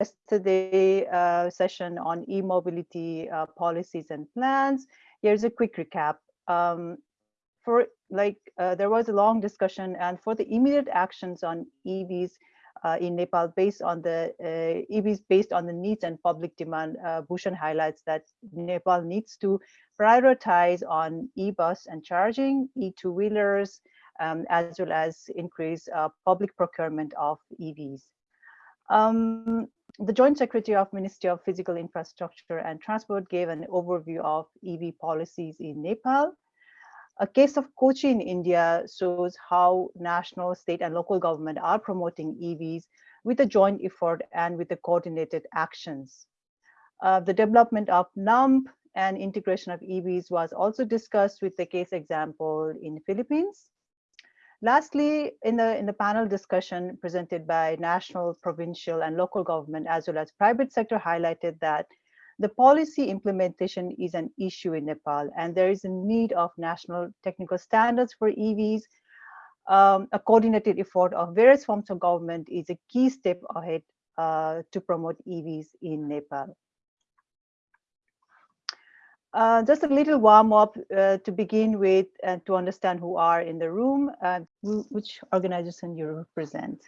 yesterday uh, session on e-mobility uh, policies and plans. Here's a quick recap. Um, for like, uh, there was a long discussion and for the immediate actions on EVs uh, in Nepal based on the uh, EVs based on the needs and public demand, uh, Bhushan highlights that Nepal needs to prioritize on e-bus and charging, e-two-wheelers, um, as well as increase public procurement of EVs. Um, the Joint Secretary of Ministry of Physical Infrastructure and Transport gave an overview of EV policies in Nepal. A case of Kochi in India shows how national, state, and local government are promoting EVs with a joint effort and with the coordinated actions. Uh, the development of NUMP and integration of EVs was also discussed with the case example in Philippines. Lastly, in the, in the panel discussion presented by national, provincial, and local government, as well as private sector highlighted that the policy implementation is an issue in Nepal, and there is a need of national technical standards for EVs. Um, a coordinated effort of various forms of government is a key step ahead uh, to promote EVs in Nepal. Uh, just a little warm up uh, to begin with and to understand who are in the room and which organization you represent.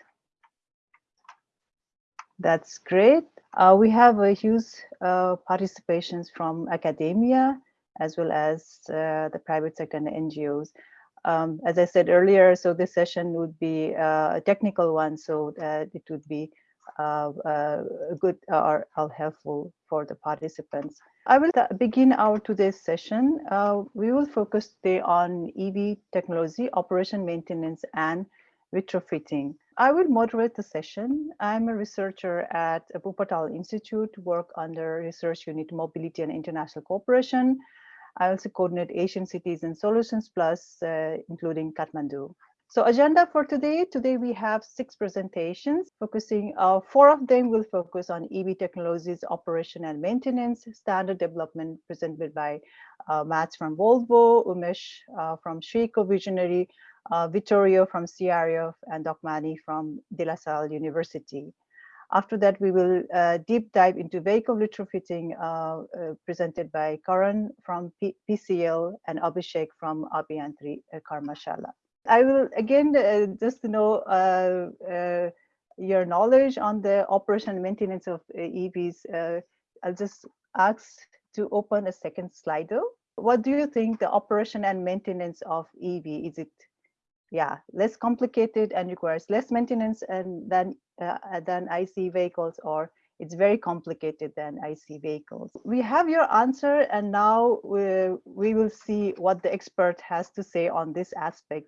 That's great. Uh, we have a huge uh, participations from academia as well as uh, the private sector and NGOs. Um, as I said earlier, so this session would be uh, a technical one, so that it would be uh, uh, good or, helpful for the participants. I will begin our today's session. Uh, we will focus today on EV technology, operation maintenance, and retrofitting. I will moderate the session. I'm a researcher at Wuppertal Institute, work under Research Unit Mobility and International Cooperation. I also coordinate Asian Cities and Solutions Plus, uh, including Kathmandu. So agenda for today, today we have six presentations focusing, uh, four of them will focus on EV technologies, operation and maintenance, standard development presented by uh, Mats from Volvo, Umesh uh, from Schweco Visionary, uh, Vittorio from CRF and Dokmani from De La Salle University. After that, we will uh, deep dive into vehicle retrofitting uh, uh, presented by Karan from P PCL and Abhishek from Abhiyantri uh, Karmashala. I will again uh, just know uh, uh, your knowledge on the operation and maintenance of uh, EVs. Uh, I'll just ask to open a second Slido. What do you think the operation and maintenance of EV is? It yeah less complicated and requires less maintenance and than than IC vehicles, or it's very complicated than IC vehicles. We have your answer, and now we, we will see what the expert has to say on this aspect.